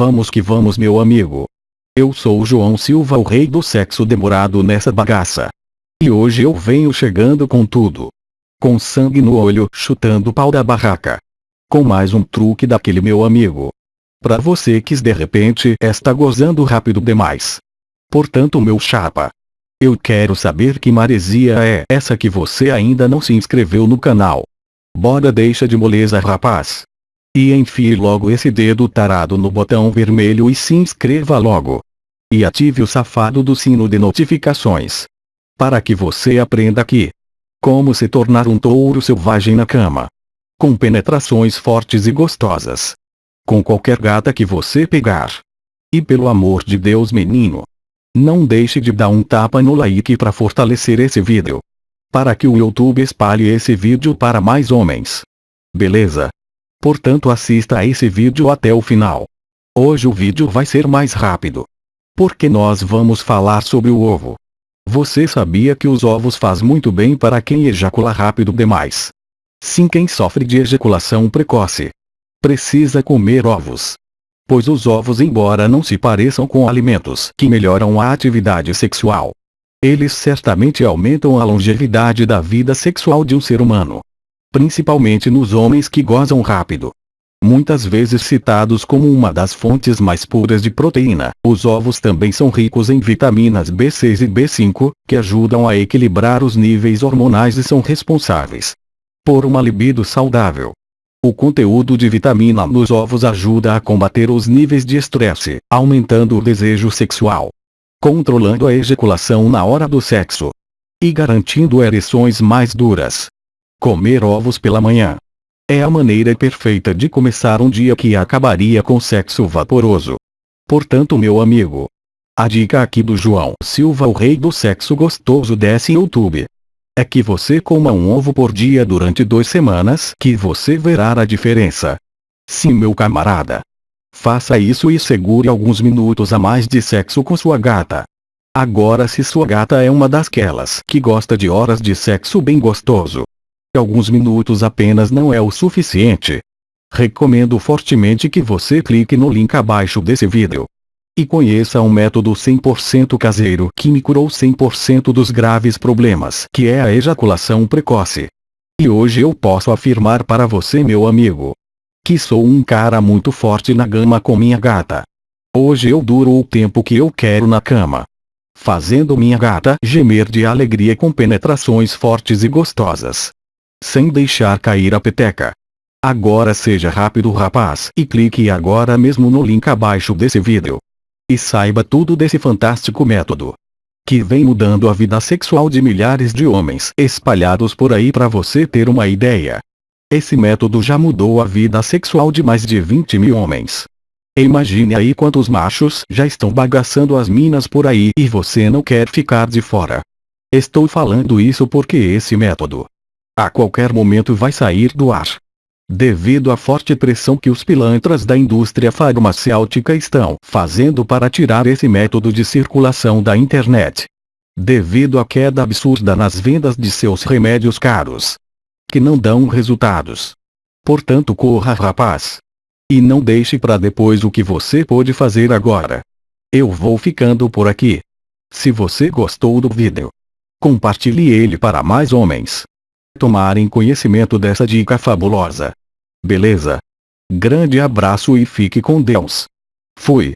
Vamos que vamos meu amigo. Eu sou o João Silva o rei do sexo demorado nessa bagaça. E hoje eu venho chegando com tudo. Com sangue no olho, chutando o pau da barraca. Com mais um truque daquele meu amigo. Pra você que de repente está gozando rápido demais. Portanto meu chapa. Eu quero saber que maresia é essa que você ainda não se inscreveu no canal. Bora deixa de moleza rapaz. E enfie logo esse dedo tarado no botão vermelho e se inscreva logo. E ative o safado do sino de notificações. Para que você aprenda aqui. Como se tornar um touro selvagem na cama. Com penetrações fortes e gostosas. Com qualquer gata que você pegar. E pelo amor de Deus menino. Não deixe de dar um tapa no like para fortalecer esse vídeo. Para que o YouTube espalhe esse vídeo para mais homens. Beleza? Portanto assista a esse vídeo até o final. Hoje o vídeo vai ser mais rápido. Porque nós vamos falar sobre o ovo. Você sabia que os ovos faz muito bem para quem ejacula rápido demais? Sim quem sofre de ejaculação precoce. Precisa comer ovos. Pois os ovos embora não se pareçam com alimentos que melhoram a atividade sexual. Eles certamente aumentam a longevidade da vida sexual de um ser humano principalmente nos homens que gozam rápido. Muitas vezes citados como uma das fontes mais puras de proteína, os ovos também são ricos em vitaminas B6 e B5, que ajudam a equilibrar os níveis hormonais e são responsáveis por uma libido saudável. O conteúdo de vitamina nos ovos ajuda a combater os níveis de estresse, aumentando o desejo sexual, controlando a ejaculação na hora do sexo e garantindo ereções mais duras. Comer ovos pela manhã. É a maneira perfeita de começar um dia que acabaria com sexo vaporoso. Portanto meu amigo. A dica aqui do João Silva o rei do sexo gostoso desse YouTube. É que você coma um ovo por dia durante duas semanas que você verá a diferença. Sim meu camarada. Faça isso e segure alguns minutos a mais de sexo com sua gata. Agora se sua gata é uma dasquelas que gosta de horas de sexo bem gostoso, alguns minutos apenas não é o suficiente. Recomendo fortemente que você clique no link abaixo desse vídeo. E conheça um método 100% caseiro que me curou 100% dos graves problemas que é a ejaculação precoce. E hoje eu posso afirmar para você meu amigo. Que sou um cara muito forte na gama com minha gata. Hoje eu duro o tempo que eu quero na cama. Fazendo minha gata gemer de alegria com penetrações fortes e gostosas sem deixar cair a peteca. Agora seja rápido rapaz e clique agora mesmo no link abaixo desse vídeo. E saiba tudo desse fantástico método. Que vem mudando a vida sexual de milhares de homens espalhados por aí para você ter uma ideia. Esse método já mudou a vida sexual de mais de 20 mil homens. Imagine aí quantos machos já estão bagaçando as minas por aí e você não quer ficar de fora. Estou falando isso porque esse método a qualquer momento vai sair do ar. Devido à forte pressão que os pilantras da indústria farmacêutica estão fazendo para tirar esse método de circulação da internet. Devido à queda absurda nas vendas de seus remédios caros. Que não dão resultados. Portanto corra rapaz. E não deixe para depois o que você pode fazer agora. Eu vou ficando por aqui. Se você gostou do vídeo, compartilhe ele para mais homens tomarem conhecimento dessa dica fabulosa. Beleza? Grande abraço e fique com Deus. Fui.